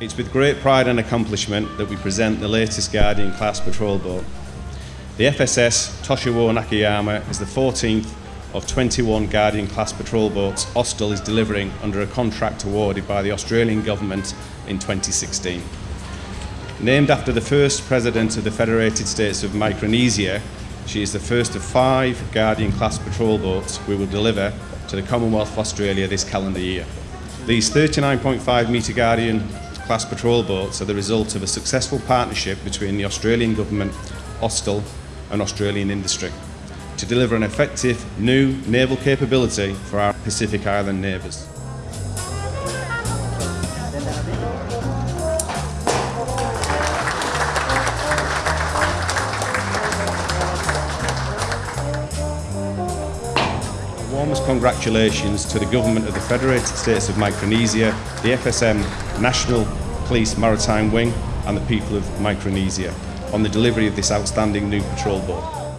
It's with great pride and accomplishment that we present the latest Guardian class patrol boat. The FSS Tosiwo Nakayama is the 14th of 21 Guardian class patrol boats Austal is delivering under a contract awarded by the Australian Government in 2016. Named after the first President of the Federated States of Micronesia, she is the first of five Guardian class patrol boats we will deliver to the Commonwealth of Australia this calendar year. These 39.5 metre Guardian class patrol boats are the result of a successful partnership between the Australian Government, Austal and Australian industry to deliver an effective new naval capability for our Pacific Island neighbours. warmest congratulations to the Government of the Federated States of Micronesia, the FSM National Police Maritime Wing and the people of Micronesia on the delivery of this outstanding new patrol boat.